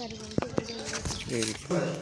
Very good.